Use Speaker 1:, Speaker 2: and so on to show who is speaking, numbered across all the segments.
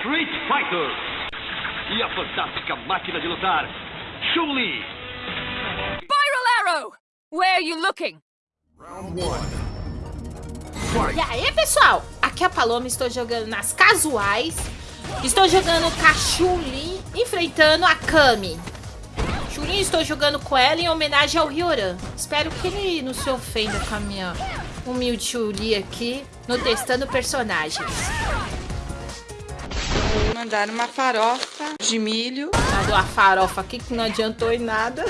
Speaker 1: Street Fighter. E a fantástica máquina de lutar, Chun-Li.
Speaker 2: Spiral Arrow! Where are you looking?
Speaker 3: Round one. Fight.
Speaker 4: E aí, pessoal? Aqui é a Paloma, estou jogando nas casuais. Estou jogando com a Chun-Li, enfrentando a Kami. Chun-Li, estou jogando com ela em homenagem ao Ryoran. Espero que ele não se ofenda com a minha humilde Chun-Li aqui, no testando personagens.
Speaker 5: Mandaram uma farofa de milho.
Speaker 4: Mandou a farofa aqui que não adiantou em nada.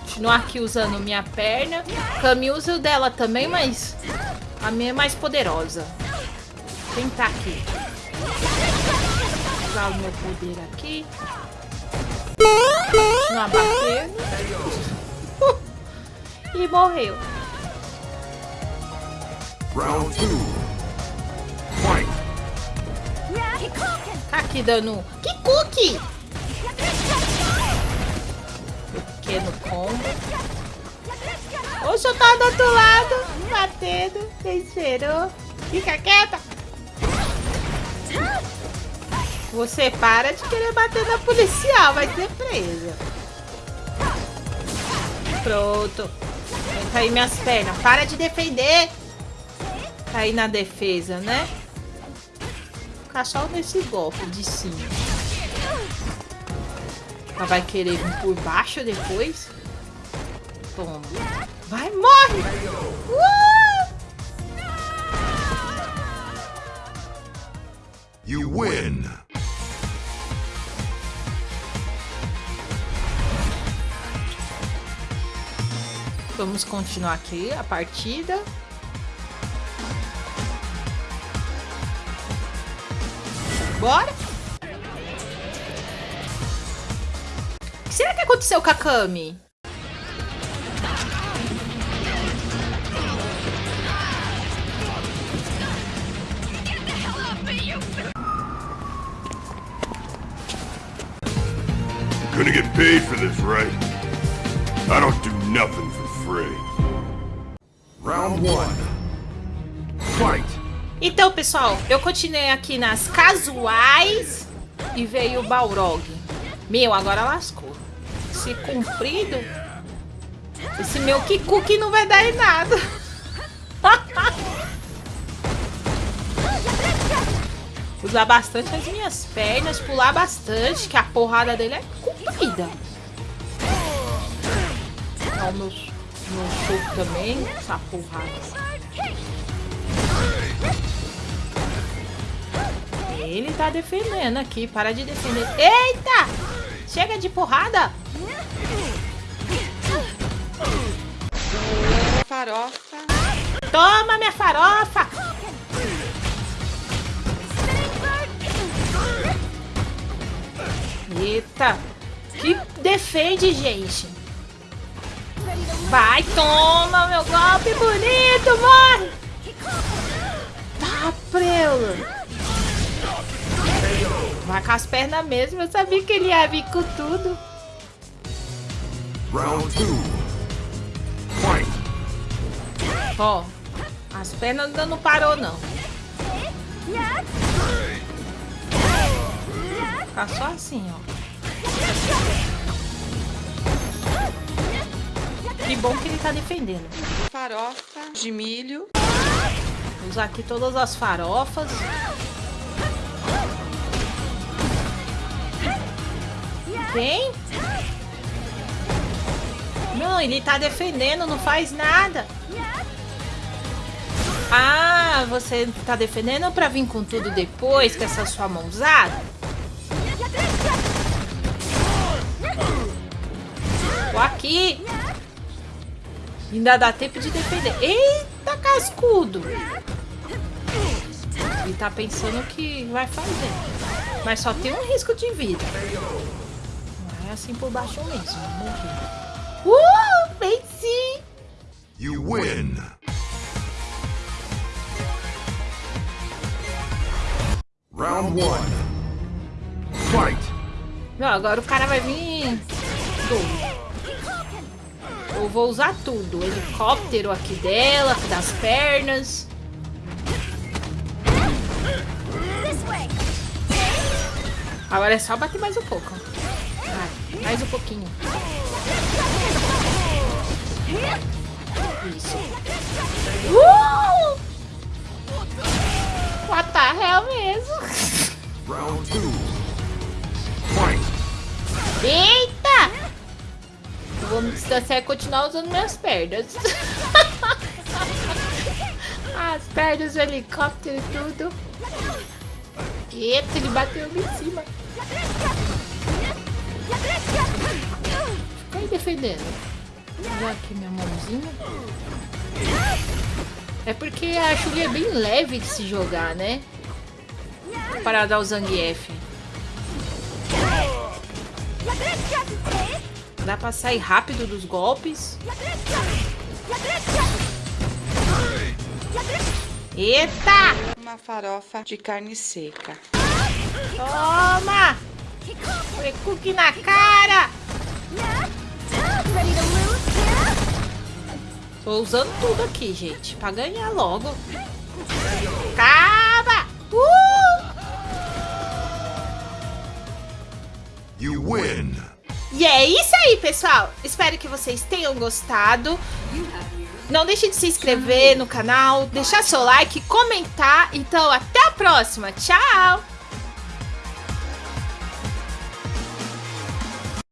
Speaker 4: Continuar aqui usando minha perna. Cami usa o dela também, mas a minha é mais poderosa. Vou tentar aqui. Vou usar o meu poder aqui. Continuar batendo. e morreu.
Speaker 3: Round 2.
Speaker 4: Tá aqui dando. Que cookie! Pequeno combo. Oxe, eu tava do outro lado, batendo. Quem esperou? Fica quieta. Você para de querer bater na policial, vai ser presa. Pronto. Tá aí minhas pernas. Para de defender. Tá aí na defesa, né? Ficar só nesse golpe de cima. Ela vai querer vir por baixo depois? Toma. Vai, morre! Uh!
Speaker 3: You win.
Speaker 4: Vamos continuar aqui a partida. Bora! O que será que aconteceu com a Kami?
Speaker 3: Gonna get paid for this, right? I don't do nothing for free. Round one. Fight.
Speaker 4: Então, pessoal, eu continuei aqui nas casuais e veio o Balrog. Meu, agora lascou. Esse comprido, esse meu Kikuki não vai dar em nada. Usar bastante as minhas pernas, pular bastante, que a porrada dele é comprida. Ó, o meu, meu também, essa porrada. Ele tá defendendo aqui, para de defender. Eita! Chega de porrada!
Speaker 5: Farofa.
Speaker 4: Toma minha farofa! Eita! Que defende, gente! Vai, toma meu golpe bonito, morre! Tá, preula! Vai com as pernas mesmo, eu sabia que ele ia vir com tudo.
Speaker 3: Round two. Fight.
Speaker 4: Ó, as pernas ainda não parou, não. Tá só assim, ó. Que bom que ele tá defendendo.
Speaker 5: Farofa de milho.
Speaker 4: Vou usar aqui todas as farofas. Não, ele tá defendendo, não faz nada. Ah, você tá defendendo pra vir com tudo depois, com essa sua mãozada? Tô aqui. Ainda dá tempo de defender. Eita, cascudo. Ele tá pensando que vai fazer. Mas só tem um risco de vida. É assim por baixo mesmo, né? Uh, venci!
Speaker 3: You win! Round 1 Fight!
Speaker 4: Não, agora o cara vai vir... Eu vou usar tudo. Helicóptero aqui dela, aqui das pernas. Agora é só bater mais um pouco. Mais um pouquinho. Isso. Uh! What the hell mesmo?
Speaker 3: Round two. Fight!
Speaker 4: Eita! Eu vou me distanciar e continuar usando minhas pernas. As pernas, o helicóptero e tudo. Eita, ele bateu ali em cima. Vou usar aqui minha mãozinha. É porque a Chuli é bem leve de se jogar, né? Para dar o Zangief. Dá pra sair rápido dos golpes. Eita!
Speaker 5: Uma farofa de carne seca.
Speaker 4: Toma! Cookie na cara! Tô usando tudo aqui, gente, pra ganhar logo. Acaba! Uh!
Speaker 3: You win!
Speaker 4: E é isso aí, pessoal. Espero que vocês tenham gostado. Não deixe de se inscrever no canal, deixar seu like, comentar. Então, até a próxima. Tchau!